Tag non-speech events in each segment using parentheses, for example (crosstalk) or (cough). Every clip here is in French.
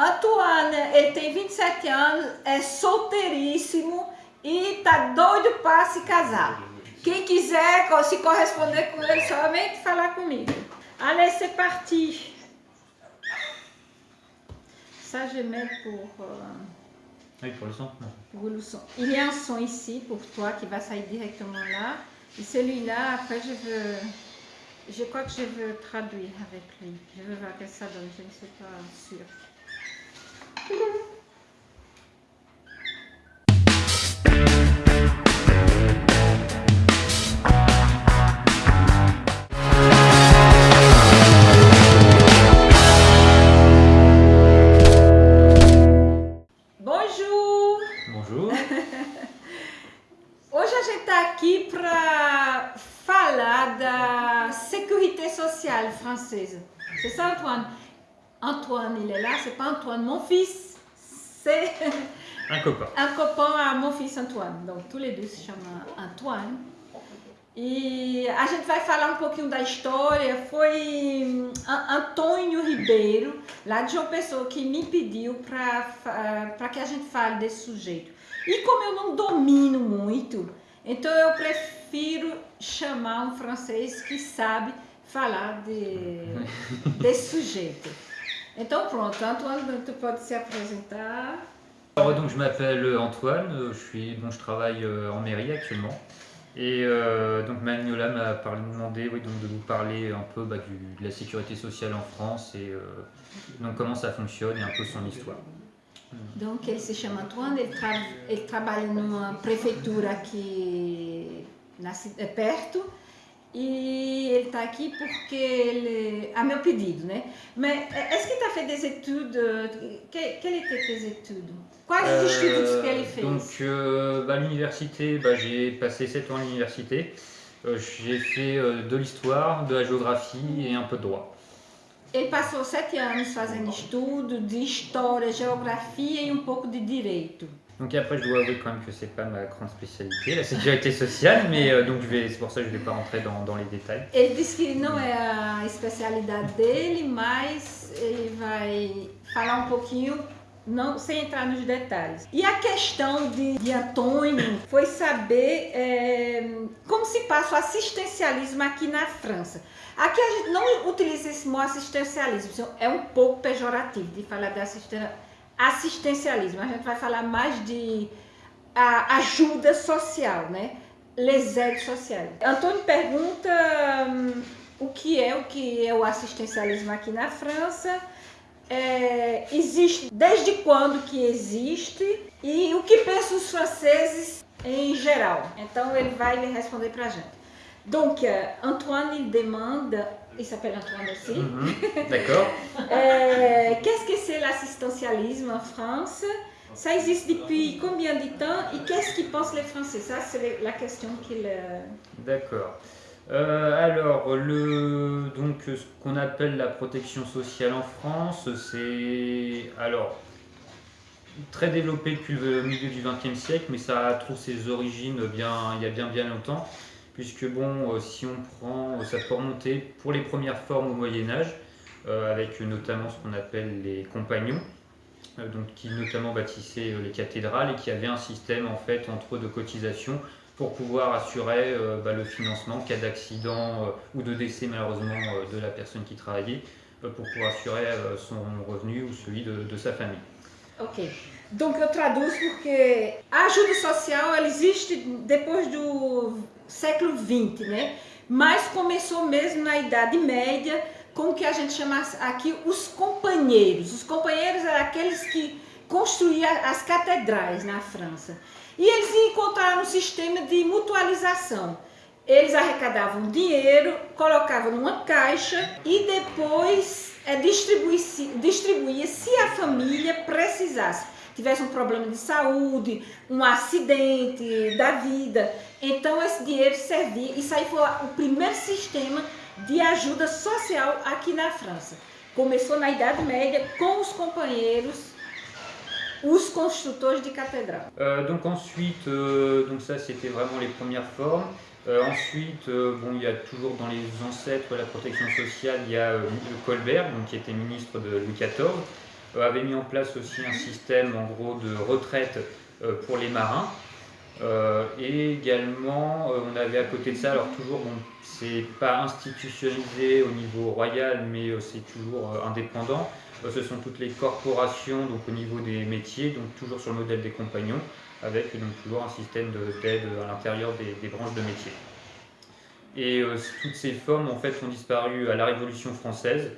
Antoine, ele tem 27 anos, é solteiríssimo e tá doido para se casar. Quem quiser se corresponder com ele, somente falar comigo. Allez, c'est parti. Ça, je mets pour... Euh, oui, pour le son. Pour le son. Il y a un son ici pour toi qui va salir directement là. Et celui-là, après, je veux... Je crois que je veux traduire avec lui. Je veux voir que ça donne, je ne suis pas sûre. Bonjour! Bonjour! (laughs) Hoje a gente está aqui para falar da sécurité sociale française. C'est ça, Antoine? Antoine, il est là, c'est pas Antoine, mon fils, c'est un copain. (laughs) Un copain à mon fils Antoine. Donc, tous les deux se chamam Antoine. E a gente vai falar um pouquinho da história. Foi hum, Antônio Ribeiro, lá de João Pessoa, que me pediu para que a gente fale desse sujeito. E como eu não domino muito, então eu prefiro chamar um francês que sabe falar de, (laughs) desse sujeito. Então pronto, Antoine, tu pode se apresentar. Alors, donc, je m'appelle Antoine, je, suis, bon, je travaille euh, en mairie actuellement. Et euh, donc Magnola m'a demandé oui, donc, de vous parler un peu bah, du, de la sécurité sociale en France et euh, donc comment ça fonctionne et un peu son histoire. Donc ele se chama Antoine, ele, tra ele trabalha numa prefeitura aqui na, perto e ele está aqui porque ele, a meu pedido, né? Mais est-ce que tu as fait des études Quelles étaient tes études? Quais euh, estudos que ele fez Donc euh, bah, l'université, bah, j'ai passé 7 ans à l'université. Euh, j'ai fait euh, de l'histoire, de la géographie et un peu de droit. Ele passou sete anos fazendo estudo de história, geografia e um pouco de direito. Donc après, je dois avouer quand même que c'est pas ma grande spécialité, la sécurité sociale, mais euh, donc c'est pour ça que je ne vais pas rentrer dans, dans les détails. Ele disse que não é a especialidade dele, mas ele vai falar um pouquinho não, sem entrar nos detalhes. E a questão de, de Antônio foi saber é, como se passa o assistencialismo aqui na França. Aqui a gente não utiliza esse mot assistencialismo, é um pouco pejorativo de falar de assistencialismo assistencialismo, a gente vai falar mais de ajuda social, né? Les sociais. Antônio pergunta hum, o que é o que é o assistencialismo aqui na França, é, existe desde quando que existe e o que pensam os franceses em geral. Então ele vai responder para a gente. Donc, Antoine demanda il s'appelle Antoine aussi. Mhm. D'accord. (laughs) Euh, qu'est-ce que c'est l'assistentialisme en France? Ça existe depuis combien de temps? Et qu'est-ce qu'ils pensent les Français? Ça, c'est la question qu'il... Euh, D'accord. Euh, alors, le, donc, ce qu'on appelle la protection sociale en France, c'est alors très développé depuis le milieu du XXe siècle, mais ça trouve ses origines bien, il y a bien bien longtemps puisque bon, euh, si on prend, euh, ça peut remonter pour les premières formes au Moyen-Âge, euh, avec notamment ce qu'on appelle les compagnons, donc qui notamment bâtissaient les cathédrales et qui avaient un système en fait entre de cotisation pour pouvoir assurer bah, le financement en cas d'accident ou de décès malheureusement de la personne qui travaillait, pour pouvoir assurer son revenu ou celui de, de sa famille. Ok. Donc eu traduzo porque a ajuda social ela existe depois do século XX, né? Mas começou mesmo na Idade Média com o que a gente chama aqui os companheiros. Os companheiros eram aqueles que construíam as catedrais na França. E eles encontraram um sistema de mutualização. Eles arrecadavam dinheiro, colocavam numa caixa e depois é, distribuía-se distribuía se a família precisasse tivesse um problema de saúde, um acidente da vida. Então esse dinheiro servia, isso aí foi o primeiro sistema de ajuda social aqui na França. Começou na Idade Média com os companheiros os construtores de cathédrales. Euh, donc ensuite, euh, donc ça c'était vraiment les premières formes. Euh, ensuite, euh, bon, il y a toujours dans les ancêtres la protection sociale, il y a euh, Colbert, donc, qui était ministre de Louis XIV, avait mis en place aussi un système en gros de retraite pour les marins. et également, on avait à côté de ça, alors toujours, bon, c'est pas institutionnalisé au niveau royal, mais c'est toujours indépendant. ce sont toutes les corporations, donc au niveau des métiers, donc toujours sur le modèle des compagnons, avec donc toujours un système d'aide à l'intérieur des, branches de métiers. Et euh, toutes ces formes en fait ont disparu à la Révolution française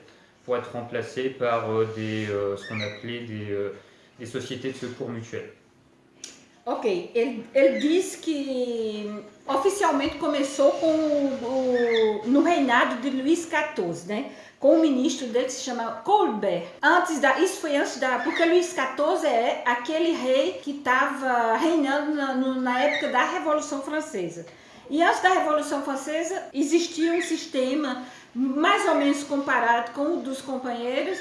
pour être remplacées par euh, des, euh, ce qu'on appelait des, des, sociétés de secours mutuels. Ok, ele, ele diz que oficialmente começou com o, no reinado de Luís XIV, né? com um ministro dele que se chama Colbert. Antes da, isso foi antes da, porque Luís XIV é aquele rei que estava reinando na, na época da Revolução Francesa. E antes da Revolução Francesa existia um sistema mais ou menos comparado com o dos companheiros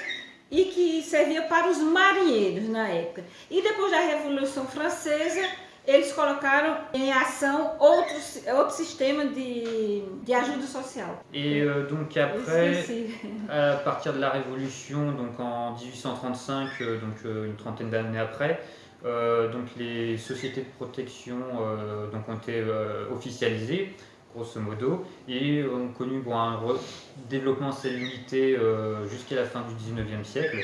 e que servia para os marinheiros na época. E depois da Revolução Francesa eles colocaram em ação outros, outro sistema de, de ajuda sociale. Et euh, donc après, (laughs) à partir de la Révolution, donc en 1835, euh, donc euh, une trentaine d'années après, euh, donc les sociétés de protection euh, donc ont été officialisées, grosso modo, et ont connu un développement assez limité jusqu'à la fin du 19e siècle.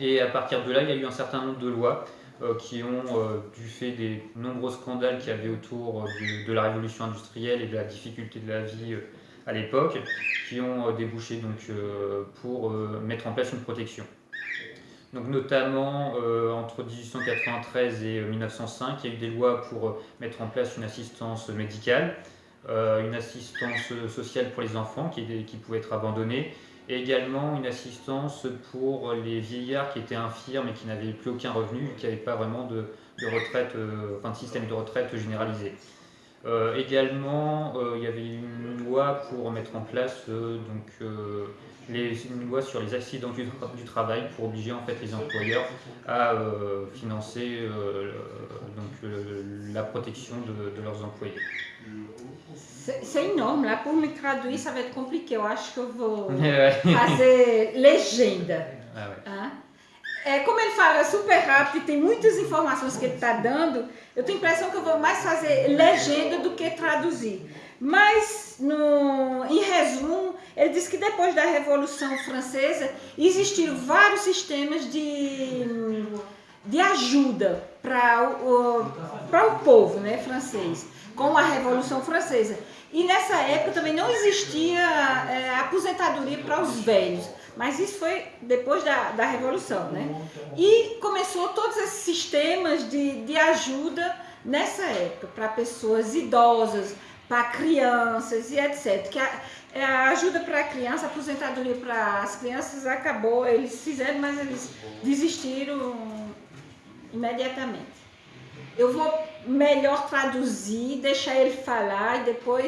Et à partir de là, il y a eu un certain nombre de lois euh, qui ont, euh, du fait des nombreux scandales qu'il y avait autour euh, de, la révolution industrielle et de la difficulté de la vie à l'époque, qui ont débouché donc, pour mettre en place une protection. Donc notamment entre 1893 et 1905, il y a eu des lois pour mettre en place une assistance médicale, une assistance sociale pour les enfants qui, pouvaient être abandonnés, et également une assistance pour les vieillards qui étaient infirmes et qui n'avaient plus aucun revenu, qui n'avaient pas vraiment de, retraite, euh, enfin de système de retraite généralisé. Euh, également, euh, il y avait une loi pour mettre en place donc, une loi sur les accidents du, travail pour obliger en fait les employeurs à financer donc, la protection de leurs employés. C'est énorme, lá por me traduzir ça va être compliqué. Eu acho que eu vou (laughs) fazer legenda. Ah, é, como ele fala super rápido tem muitas informações que ele está dando, eu tenho a impressão que eu vou mais fazer legenda do que traduzir. Mas, no, em resumo, ele diz que depois da Revolução Francesa existiram vários sistemas de, de ajuda para o, o povo né, francês, com a Revolução Francesa. E nessa época também não existia é, aposentadoria para os velhos, mas isso foi depois da, da Revolução, né? E começou todos esses sistemas de, de ajuda nessa época, para pessoas idosas, para crianças e etc. Que a, é, a ajuda para a criança, a aposentadoria para as crianças acabou, eles fizeram, mas eles desistiram imediatamente. Eu vou melhor traduire, deixar ele falar et depois.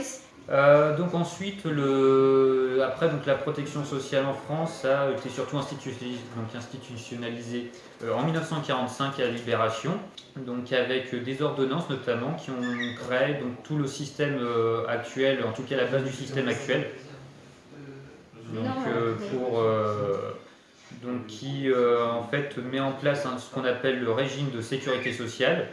Euh, donc ensuite, le, après donc la protection sociale en France a été surtout institutionnalisée, donc institutionnalisée euh, en 1945 à la Libération, donc avec des ordonnances notamment qui ont créé donc tout le système euh, actuel, en tout cas la base du système actuel. Donc pour donc qui en fait met en place ce qu'on appelle le régime de sécurité sociale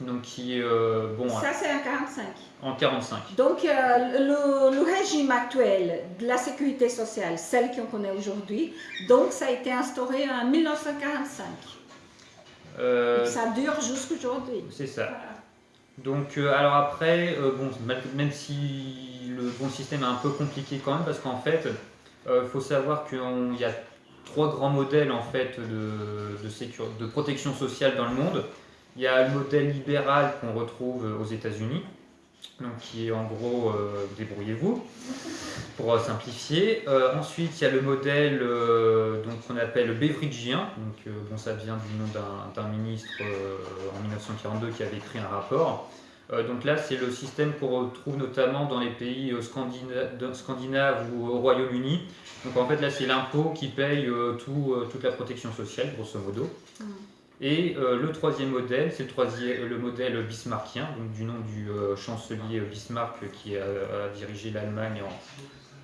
donc qui euh, bon. Ça c'est en 45. En 45. Donc euh, le, régime actuel de la sécurité sociale, celle qu'on connaît aujourd'hui, donc ça a été instauré en 1945. Euh, ça dure jusqu'aujourd'hui. C'est ça. Donc alors après, bon, même si le bon système est un peu compliqué quand même, parce qu'en fait, il faut savoir qu'il y a trois grands modèles en fait de, de, de protection sociale dans le monde. Il y a le modèle libéral qu'on retrouve aux États-Unis, donc qui est en gros euh, débrouillez-vous pour simplifier. Euh, ensuite, il y a le modèle euh, qu'on appelle Beveridgeien, donc bon, ça vient du nom d'un ministre en 1942 qui avait écrit un rapport. donc là, c'est le système qu'on retrouve notamment dans les pays scandinaves ou au Royaume-Uni. Donc en fait, là, c'est l'impôt qui paye tout, toute la protection sociale, grosso modo. Mmh. Et euh, le troisième modèle, c'est le, le modèle bismarckien, donc du nom du euh, chancelier Bismarck qui a, dirigé l'Allemagne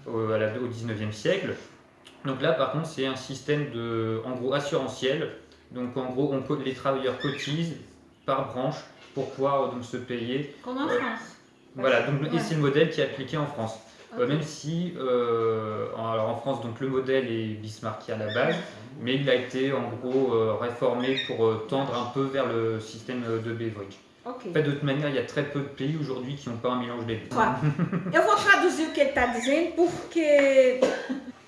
au, au 19e siècle. Donc là, par contre, c'est un système de, en gros, assurantiel. Donc en gros, on, les travailleurs cotisent par branche pour pouvoir donc se payer. Comme en France. Voilà, donc, et c'est le modèle qui est appliqué en France. Même si en, alors en France, donc le modèle est Bismarckien à la base, mais il a été en gros réformé pour tendre un peu vers le système de Beveridge. Okay. de toute manière, il y a très peu de pays aujourd'hui qui n'ont pas um mélange des deux. Eu vou traduzir o que ele está dizendo porque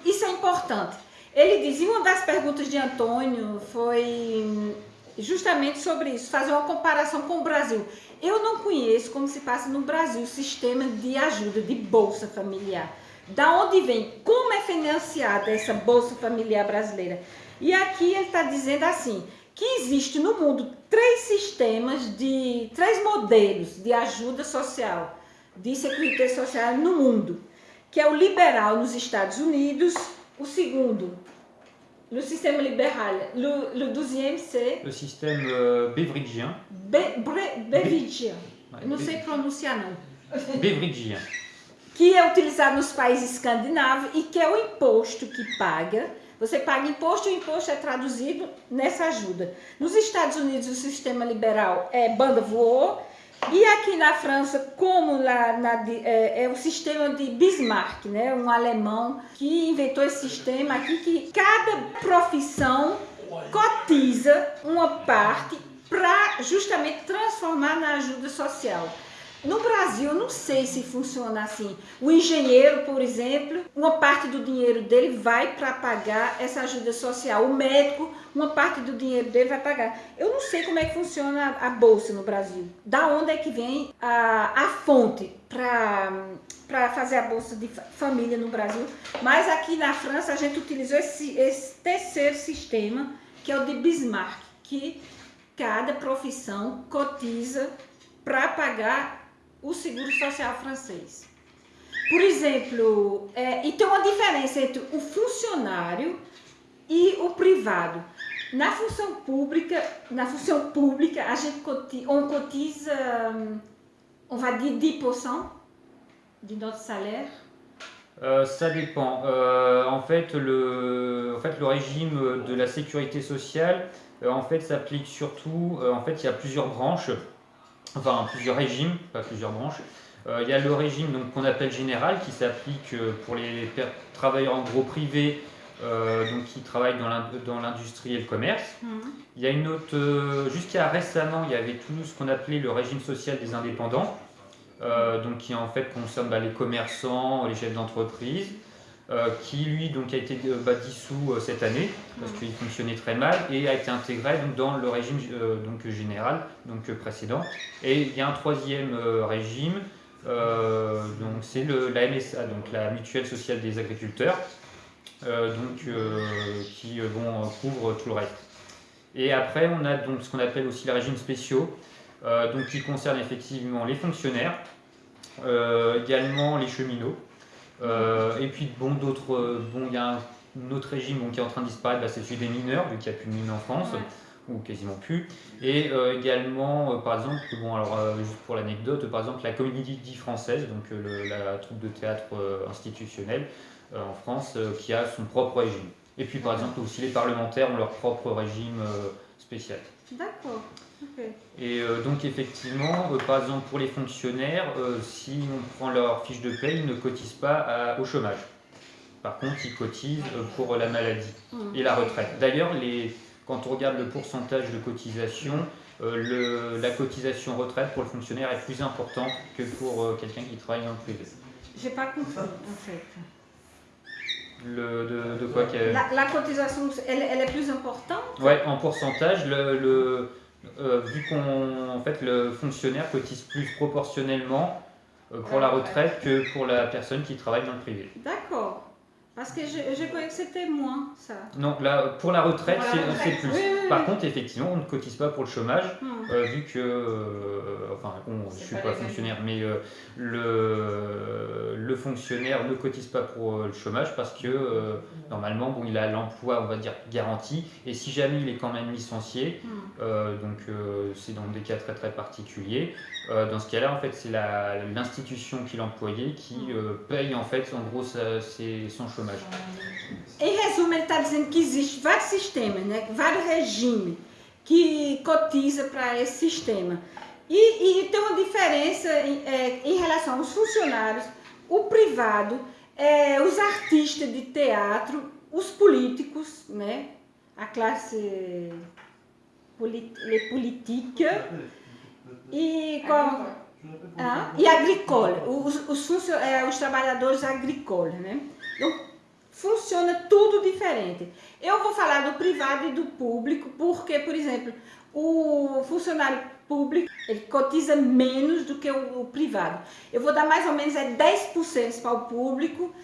isso é importante. Ele diz, uma das perguntas de Antônio foi justamente sobre isso, fazer uma comparação com o Brasil. Eu não conheço como se passa no Brasil o sistema de ajuda, de bolsa familiar. Da onde vem? Como é financiada essa bolsa familiar brasileira? E aqui ele está dizendo assim, que existe no mundo três sistemas de, três modelos de ajuda social, de segurança social no mundo, que é o liberal nos Estados Unidos, o segundo, no sistema liberal, le, le deuxième c'est... Le système euh, Beveridgien. Be, bre, Beveridgien, Be, não sei pronunciar não. Beveridgien. Que é utilizado nos países escandinavos e que é o imposto que paga você paga imposto e o imposto é traduzido nessa ajuda. Nos Estados Unidos, o sistema liberal é banda voou. E aqui na França, como lá na, é, é, o sistema de Bismarck, né? um alemão que inventou esse sistema aqui que cada profissão cotiza uma parte para justamente transformar na ajuda social. No Brasil, eu não sei se funciona assim. O engenheiro, por exemplo, uma parte do dinheiro dele vai para pagar essa ajuda social. O médico, uma parte do dinheiro dele vai pagar. Eu não sei como é que funciona a, bolsa no Brasil. Da onde é que vem a, a fonte para fazer a bolsa de família no Brasil? Mas aqui na França a gente utilizou esse, esse terceiro sistema, que é o de Bismarck, que cada profissão cotiza para pagar o seguro social francês. Por exemplo, é, e tem uma diferença entre o funcionário e o privado. Na função pública, na função pública, a gente cotiza, on cotiza, on va dire 10% de notre salaire. Euh, ça dépend. Euh, en, fait, le, en fait, le régime de la sécurité sociale, euh, en fait, s'applique surtout. Euh, en fait, il y a plusieurs branches enfin plusieurs régimes, pas plusieurs branches. Euh, il y a le régime qu'on appelle général qui s'applique euh, pour les travailleurs en gros privés euh, donc qui travaillent dans l'industrie et le commerce. Mhm. Il y a une autre, jusqu'à récemment, il y avait tout ce qu'on appelait le régime social des indépendants, donc qui en fait concerne bah, les commerçants, les chefs d'entreprise. Euh, qui lui donc, a été euh, bah, dissous euh, cette année parce qu'il fonctionnait très mal et a été intégré donc, dans le régime donc, général donc, précédent. Et il y a un troisième régime, donc c'est la MSA, donc la mutuelle sociale des agriculteurs, donc, qui bon, couvre tout le reste. Et après, on a donc ce qu'on appelle aussi les régimes spéciaux, donc, qui concernent effectivement les fonctionnaires, également les cheminots, euh, et puis, bon, d'autres, euh, bon, il y a un autre régime qui est en train de disparaître, bah, c'est celui des mineurs, vu qu'il n'y a plus de mines en France, ou quasiment plus. Et euh, également, par exemple, bon, alors, juste pour l'anecdote, par exemple, la comédie française, donc la troupe de théâtre institutionnelle en France, qui a son propre régime. Et puis, par exemple, aussi les parlementaires ont leur propre régime spécial. D'accord. Et euh, donc effectivement, euh, par exemple pour les fonctionnaires, euh, si on prend leur fiche de paie, ils ne cotisent pas au chômage. Par contre, ils cotisent pour la maladie et la retraite. D'ailleurs, quand on regarde le pourcentage de cotisation, la cotisation retraite pour le fonctionnaire est plus importante que pour quelqu'un qui travaille dans le privé. J'ai pas compris en fait. Le, de, quoi la, cotisation, elle, est plus importante? Ouais, en pourcentage, le euh, vu qu'on fait le fonctionnaire cotise plus proportionnellement euh, pour la retraite que pour la personne qui travaille dans le privé. D'accord. Parce que je, je croyais que c'était moins, ça. Non, là, pour la retraite, c'est plus. Par contre, effectivement, on ne cotise pas pour le chômage, hum. euh, vu que, euh, enfin, je ne suis pas, fonctionnaire, mais euh, le, le fonctionnaire ne cotise pas pour le chômage parce que, normalement, bon, il a l'emploi, on va dire, garanti, et si jamais il est quand même licencié, hum. donc c'est dans des cas très très particuliers. Dans ce cas-là, en fait, c'est l'institution qui l'employait qui paye en fait, en gros, sa, son chômage. Em resumo, ele está dizendo que existe vários sistemas, né? vários regimes que cotiza para esse sistema. E, e, tem uma diferença em, é, em relação aos funcionários, o privado, é, os artistas de teatro, os políticos, né? a classe polit, política e qual, ah, e agrícola, os, os, é, os trabalhadores agrícolas. Né? Então, funciona tudo diferente. Eu vou falar do privado e do público, porque, por exemplo, o funcionário público ele cotiza menos do que o, o privado. Eu vou dar mais ou menos é 10% para o público,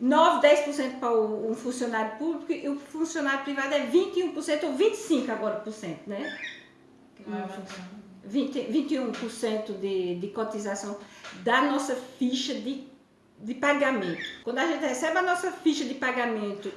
9, 10% para o, o, funcionário público e o funcionário privado é 21% ou 25% agora por cento, né? 20, 21% de, de cotização da nossa ficha de de pagamento. Quando a gente recebe a nossa ficha de pagamento,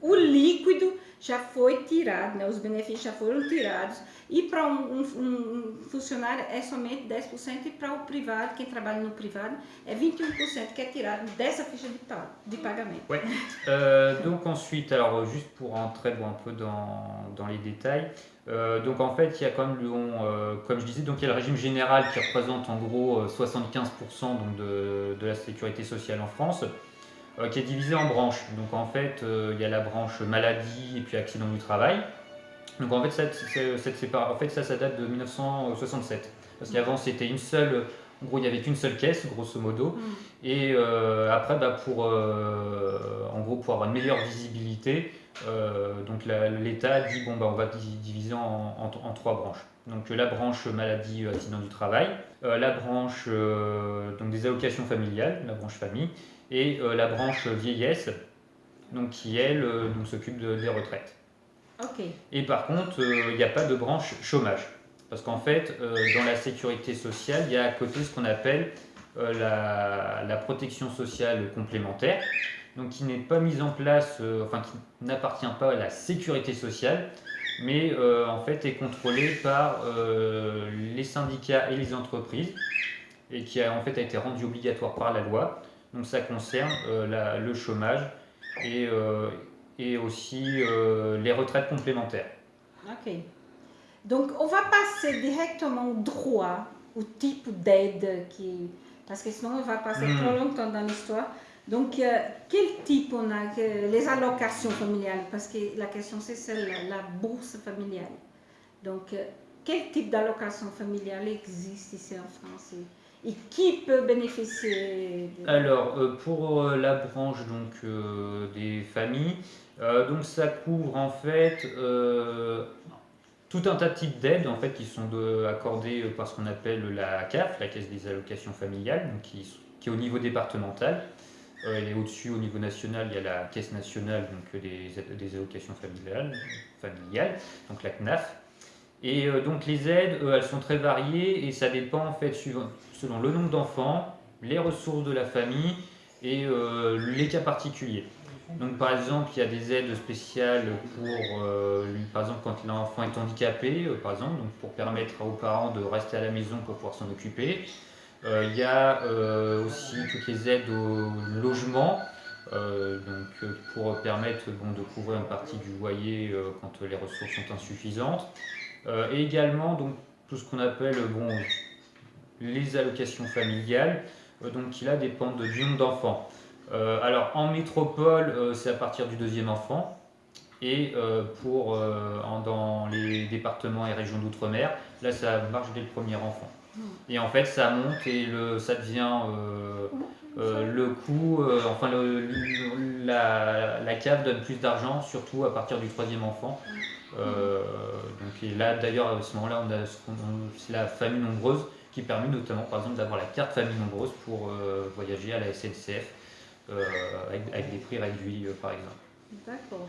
o líquido já foi tirado, né? os benefícios já foram tirados. E para um, um, um, funcionário é somente 10% e para o privado, quem trabalha no privado, é 21% que é tirado dessa ficha de, de pagamento. Ouais. Euh, donc ensuite, alors juste pour entrer bon, un peu dans, dans les détails, euh, donc en fait, il y a comme, euh, comme je disais, donc il y a le régime général qui représente en gros 75% euh, donc de, de, la sécurité sociale en France, euh, qui est divisé en branches. Donc en fait, il y a la branche maladie et puis accident du travail. Donc en fait, cette, cette en fait ça, ça date de 1967. Parce qu'avant, c'était une seule, en gros, il n'y avait qu'une seule caisse, grosso modo. Mm. Et après, bah, pour, en gros, pour avoir une meilleure visibilité, euh, donc l'État dit bon bah on va diviser en, en, trois branches. Donc la branche maladie euh, accident du travail, euh, la branche donc des allocations familiales, la branche famille, et la branche vieillesse, donc qui elle donc s'occupe de, des retraites. Et par contre, il n'y a pas de branche chômage. Parce qu'en fait, dans la sécurité sociale, il y a à côté ce qu'on appelle la, la, protection sociale complémentaire donc qui n'est pas mise en place, euh, enfin qui n'appartient pas à la sécurité sociale, mais euh, en fait est contrôlée par euh, les syndicats et les entreprises, et qui a en fait a été rendue obligatoire par la loi. Donc ça concerne le chômage et, et aussi les retraites complémentaires. Ok. Donc on va passer directement au droit, au type d'aide qui... Parce que sinon on va passer hmm. trop longtemps dans l'histoire. Donc, euh, quel type on a Les allocations familiales, parce que la question c'est celle-là, la bourse familiale. Donc, euh, quel type d'allocation familiale existe ici en France et, qui peut bénéficier Alors, euh, pour la branche donc, des familles, donc ça couvre en fait tout un tas de types d'aides en fait, qui sont accordées par ce qu'on appelle la CAF, la Caisse des allocations familiales, donc qui, qui est au niveau départemental. Euh, et au-dessus, au niveau national, il y a la Caisse nationale donc des, des allocations familiales, familiales, donc la CNAF. Et euh, donc les aides, elles sont très variées et ça dépend en fait selon le nombre d'enfants, les ressources de la famille et euh, les cas particuliers. Donc par exemple, il y a des aides spéciales pour, par exemple, quand l'enfant est handicapé, par exemple, donc pour permettre aux parents de rester à la maison pour pouvoir s'en occuper. Euh, il y a euh, aussi toutes les aides au logement, euh, donc, pour permettre de couvrir une partie du loyer quand les ressources sont insuffisantes. et également donc, tout ce qu'on appelle les allocations familiales, donc qui là dépendent du nombre d'enfants. alors en métropole, c'est à partir du deuxième enfant. Et pour, dans les départements et régions d'outre-mer, là ça marche dès le premier enfant. Et en fait, ça monte et le, ça devient euh, euh, le coût, euh, enfin la, la, cave donne plus d'argent, surtout à partir du troisième enfant. donc, et là, d'ailleurs, à ce moment-là, on a, c'est la famille nombreuse qui permet notamment, par exemple, d'avoir la carte famille nombreuse pour voyager à la SNCF avec, des prix réduits, par exemple. D'accord.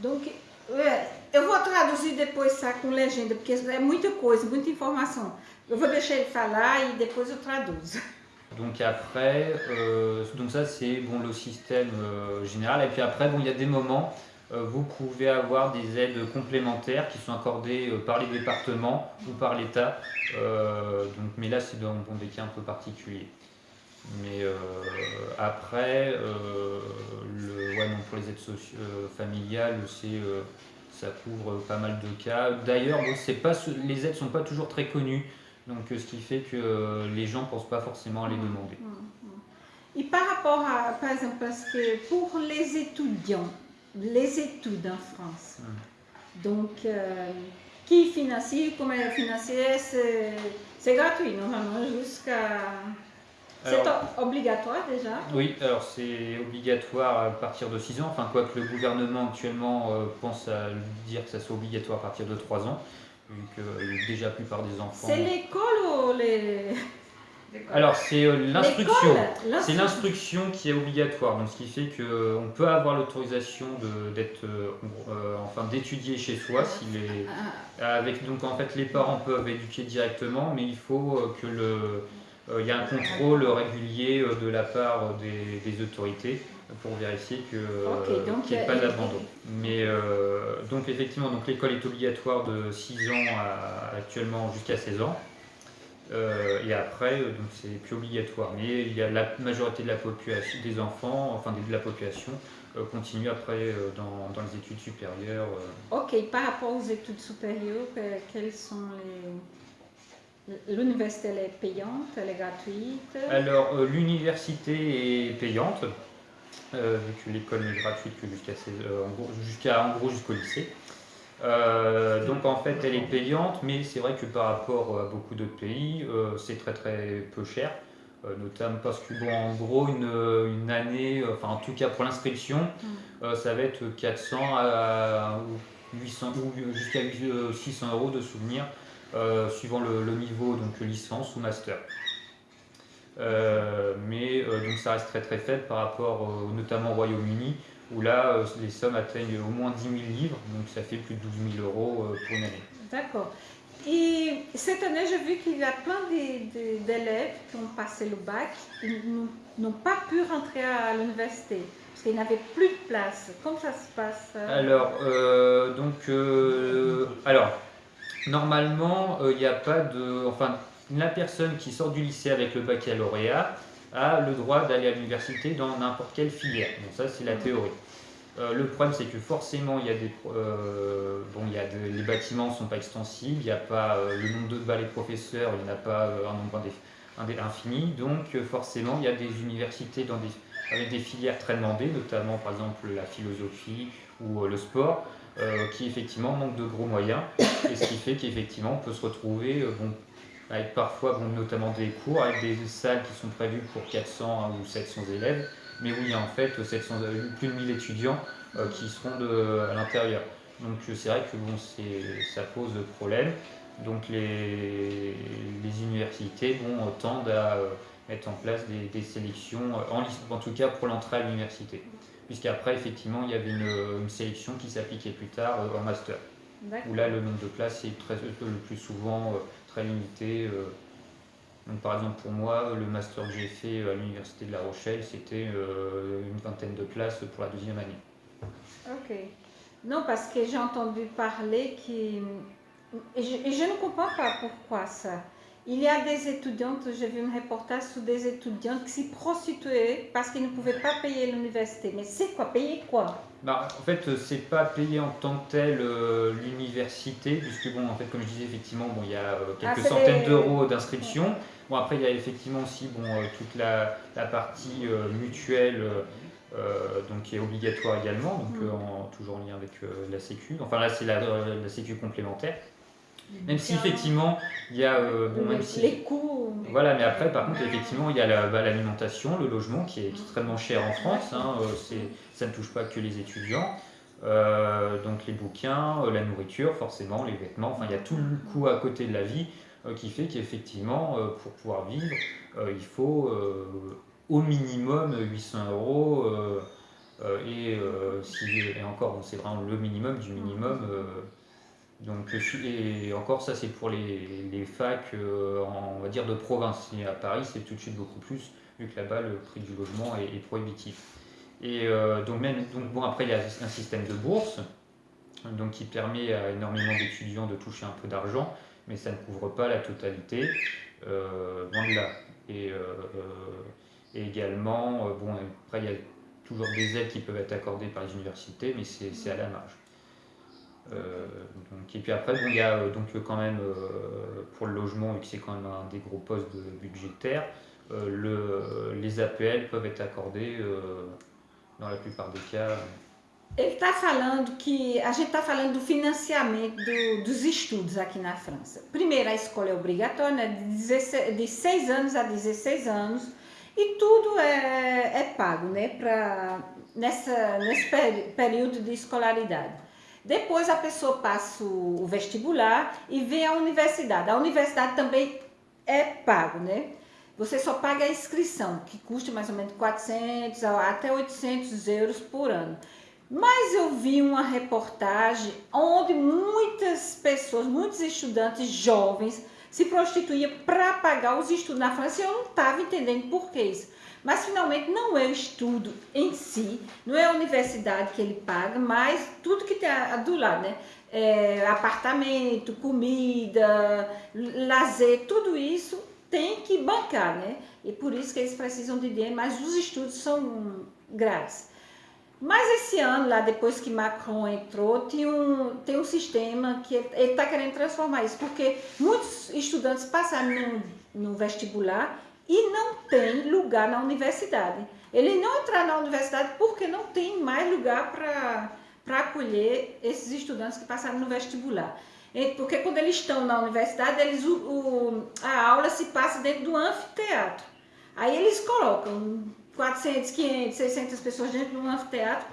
Donc, eu vou traduzir depois ça com legenda, porque é muita coisa, muita informação. Eu vou deixar ele falar e depois. Donc après, euh, donc ça c'est bon le système euh, général et puis après bon il y a des moments vous pouvez avoir des aides complémentaires qui sont accordées par les départements ou par l'État. mais là, c'est dans, des cas un peu particuliers. Mais après, ouais, pour les aides familiales, ça couvre pas mal de cas. D'ailleurs, pas, les aides ne sont pas toujours très connues, donc ce qui fait que les gens ne pensent pas forcément à les demander. Mmh, mmh, mmh. Et par rapport à, par exemple, parce que pour les étudiants, les études en France, donc euh, qui financie, comment financer, c'est gratuit normalement jusqu'à c'est obligatoire déjà Oui, alors c'est obligatoire à partir de 6 ans, enfin quoi que le gouvernement actuellement euh, pense à dire que ça soit obligatoire à partir de 3 ans, vu que euh, déjà la plupart des enfants... C'est l'école ou les... Alors c'est euh, l'instruction, c'est l'instruction. qui est obligatoire, donc ce qui fait qu'on peut avoir l'autorisation d'être, enfin d'étudier chez soi, si les, ah. avec donc en fait les parents peuvent éduquer directement, mais il faut que le euh, il y a un contrôle régulier euh, de la part des, autorités pour vérifier qu'il n'y ait pas d'abandon. Mais euh, donc effectivement, donc l'école est obligatoire de 6 ans actuellement jusqu'à 16 ans. et après, donc c'est plus obligatoire. Mais il y a la majorité de la population, des enfants, enfin de la population, continue après dans, dans, les études supérieures. Ok, par rapport aux études supérieures, quels sont les L'université elle est payante, elle est gratuite? Alors euh, l'université est payante, euh, vu que l'école n'est gratuite que jusqu'à euh, en gros jusqu'au lycée. donc en fait elle est payante, mais c'est vrai que par rapport à beaucoup d'autres pays, c'est très très peu cher. notamment parce que bon, en gros une, une année, enfin en tout cas pour l'inscription, mm. ça va être 400 à 800 ou jusqu'à 600 euros de souvenirs euh, suivant le, niveau, donc licence ou master. Euh, mais euh, donc ça reste très très faible par rapport notamment au Royaume-Uni, où là les sommes atteignent au moins 10 000 livres, donc ça fait plus de 12 000 euros pour une année. D'accord. Et cette année, j'ai vu qu'il y a plein d'élèves qui ont passé le bac, qui n'ont pas pu rentrer à l'université parce qu'ils n'avaient plus de place. Comment ça se passe Alors, donc, alors, normalement, il euh, n'y a pas de. Enfin, la personne qui sort du lycée avec le baccalauréat a le droit d'aller à l'université dans n'importe quelle filière. Donc, ça, c'est la théorie. Euh, le problème, c'est que forcément, il y a des, euh, bon, il y a les bâtiments ne sont pas extensibles, il n'y a pas le nombre de balais professeurs, il n'y a pas un nombre infini. Donc, forcément, il y a des universités dans des, avec des filières très demandées, notamment par exemple la philosophie ou le sport, euh, qui effectivement manque de gros moyens, et ce qui fait qu'effectivement on peut se retrouver euh, bon, avec parfois bon, notamment des cours, avec des salles qui sont prévues pour 400 ou 700 élèves, mais où il y a en fait 700, plus de 1000 étudiants euh, qui seront de, à l'intérieur. Donc c'est vrai que bon, ça pose problème. Donc les, les universités bon, tendent à mettre en place des, des sélections, en, en tout cas pour l'entrée à l'université puisqu'après, effectivement, il y avait une, sélection qui s'appliquait plus tard euh, en master. Où là, le nombre de places est très, le plus souvent euh, très limité. Euh. Donc, par exemple, pour moi, le master que j'ai fait à l'Université de La Rochelle, c'était une vingtaine de places pour la deuxième année. Ok. Non, parce que j'ai entendu parler qui. Et je, et je ne comprends pas pourquoi ça. Il y a des étudiantes, j'ai vu un reportage sur des étudiantes qui s'y prostituaient parce qu'ils ne pouvaient pas payer l'université. Mais c'est quoi? Payer quoi? Bah, En fait, c'est pas payer en tant que tel euh, l'université, puisque, bon, en fait, comme je disais, effectivement, bon, il y a euh, quelques ah, centaines d'euros d'inscription. Bon, après, il y a effectivement aussi bon, euh, toute la, partie mutuelle. donc qui est obligatoire également, donc mm. toujours en lien avec la Sécu. Enfin là c'est la, la Sécu complémentaire. Même si effectivement, il y a. Euh, bon, même si, les coûts. Voilà, mais après, par contre, effectivement, il y a bah, l'alimentation, le logement qui est extrêmement cher en France. Hein, euh, ça ne touche pas que les étudiants. Euh, donc les bouquins, la nourriture, forcément, les vêtements. Enfin, il y a tout le coût à côté de la vie qui fait qu'effectivement, pour pouvoir vivre, il faut au minimum 800 euros. et, si, et encore, c'est vraiment le minimum du minimum donc, et encore, ça c'est pour les, les facs, euh, on va dire de province. Et à Paris, c'est tout de suite beaucoup plus, vu que là-bas, le prix du logement est, prohibitif. Et donc, même, donc, bon, après, il y a un système de bourse donc, qui permet à énormément d'étudiants de toucher un peu d'argent, mais ça ne couvre pas la totalité, loin de là. Et, et également, bon, après, il y a toujours des aides qui peuvent être accordées par les universités, mais c'est à la marge. Euh, et puis après, bon, il y a euh, donc quand même euh, pour le logement, et que c'est quand même un des gros postes budgétaires, le, les APL peuvent être accordés dans plupart des cas. Ele está falando que a gente está falando do financiamento do, dos estudos aqui na França. Primeiro, a escola é obrigatória, né, de, 16, de 6 anos a 16 anos, e tudo é, é pago né, pra, nessa, nesse período de escolaridade. Depois a pessoa passa o vestibular e vem à universidade. A universidade também é pago, né? Você só paga a inscrição, que custa mais ou menos 400 até 800 euros por ano. Mas eu vi uma reportagem onde muitas pessoas, muitos estudantes jovens se prostituíam para pagar os estudos na França e eu não estava entendendo por que isso. Mas finalmente não é o estudo em si, não é a universidade que ele paga, mas tudo que tem do lado, né? É, apartamento, comida, lazer, tudo isso tem que bancar, né? E por isso que eles precisam de dinheiro, mas os estudos são grátis. Mas esse ano, lá depois que Macron entrou, tem um, tem um sistema que ele está querendo transformar isso, porque muitos estudantes passaram no, no vestibular e não tem lugar na universidade. Ele não entrar na universidade porque não tem mais lugar para acolher esses estudantes que passaram no vestibular. Porque quando eles estão na universidade, eles, o, o, a aula se passa dentro do anfiteatro. Aí eles colocam 400, 500, 600 pessoas dentro de um anfiteatro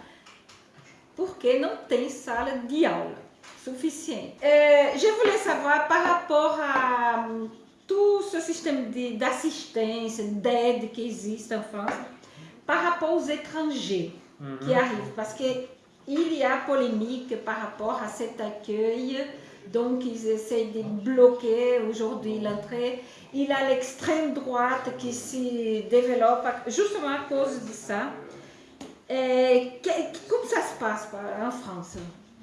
porque não tem sala de aula suficiente. É, je voulais savoir par rapport à tout ce système d'assistance, d'aide qui existe en France par rapport aux étrangers mmh. qui arrivent. Parce qu'il y a polémique par rapport à cet accueil. Donc, ils essayent de bloquer aujourd'hui l'entrée. Il a l'extrême droite qui se développe justement à cause de ça. Et comment ça se passe en France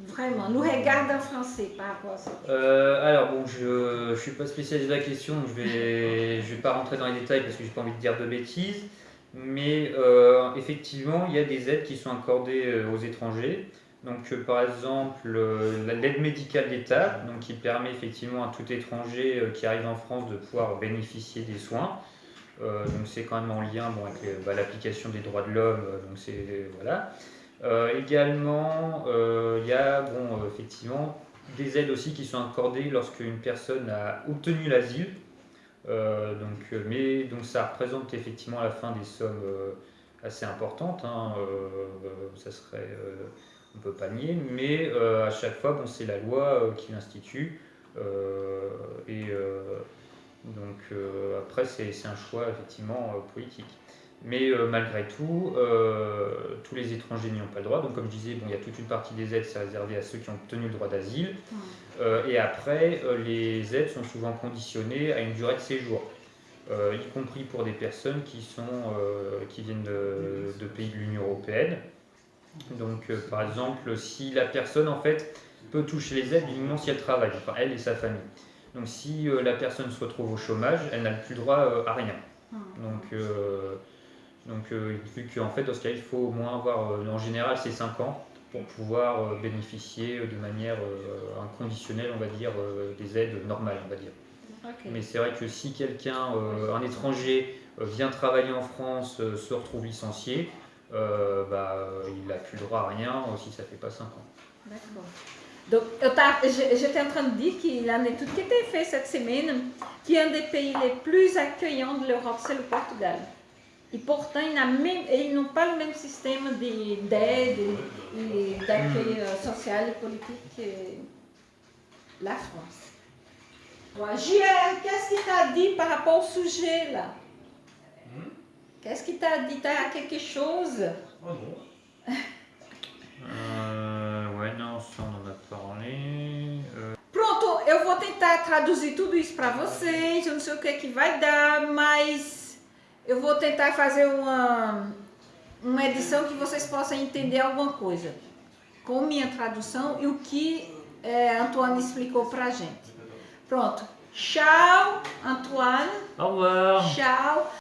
Vraiment, nous regarde en français par rapport à ça. Euh, alors bon, je ne suis pas spécialiste de la question, je vais, je vais pas rentrer dans les détails parce que j'ai pas envie de dire de bêtises. Mais euh, effectivement, il y a des aides qui sont accordées euh, aux étrangers. Donc par exemple, l'aide médicale d'État, qui permet effectivement à tout étranger qui arrive en France de pouvoir bénéficier des soins. donc c'est quand même en lien bon, avec bah, l'application des droits de l'homme. donc c'est voilà. Euh, également, euh, il y a bon, euh, effectivement des aides aussi qui sont accordées lorsque une personne a obtenu l'asile. donc, mais donc ça représente effectivement la fin des sommes assez importantes. Hein, ça serait, on peut pas nier, mais à chaque fois, bon, c'est la loi qui l'institue. et donc après, c'est un choix effectivement politique. Mais euh, malgré tout, euh, tous les étrangers n'y ont pas le droit. Donc, comme je disais, bon, il y a toute une partie des aides, c'est réservé à ceux qui ont obtenu le droit d'asile. Euh, et après, les aides sont souvent conditionnées à une durée de séjour, y compris pour des personnes qui, sont, qui viennent de, pays de l'Union européenne. Donc, par exemple, si la personne, en fait, peut toucher les aides uniquement si elle travaille, enfin, elle et sa famille. Donc, si la personne se retrouve au chômage, elle n'a plus droit à rien. Donc, donc, euh, vu qu'en fait, dans ce cas, il faut au moins avoir, euh, en général, c'est 5 ans pour pouvoir euh, bénéficier de manière inconditionnelle, on va dire, des aides normales, on va dire. Mais c'est vrai que si quelqu'un, un étranger, vient travailler en France, se retrouve licencié, bah, il n'a plus droit à rien si ça ne fait pas 5 ans. D'accord. Donc, j'étais en train de dire qu'il a une étude qui été faite cette semaine, qui est un des pays les plus accueillants de l'Europe, c'est le Portugal. E, portanto, ele não pas le même système d'aide et d'accueil mm. social et politique que la France. JR, qu'est-ce qu'il t'a dit par rapport au sujet là? Qu'est-ce qu'il t'a dit T'as quelque chose Oh non. euh, ouais, non, ça on en a parlé. Euh... Pronto, eu vou tentar traduzir tudo isso para vocês. Eu não sei o que é que vai dar, mas eu vou tentar fazer uma, uma edição que vocês possam entender alguma coisa com minha tradução e o que é, Antoine explicou pra gente. Pronto. Tchau, Antoine. Au revoir. Tchau.